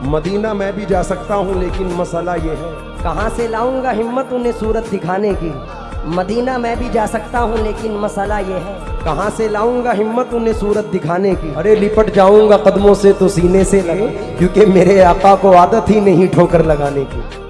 مدینہ میں بھی جا سکتا ہوں لیکن مسئلہ یہ ہے۔ کہاں سے لاؤں گا ہمت انہیں صورت دکھانے کی؟ مدینہ میں بھی جا سکتا ہوں لیکن مسئلہ یہ ہے۔ کہاں سے لاؤں گا ہمت انہیں صورت دکھانے کی؟ ارے لپٹ جاؤں گا قدموں سے تو سینے سے لگے کیونکہ میرے آقا کو عادت ہی نہیں ٹھوکر لگانے کی۔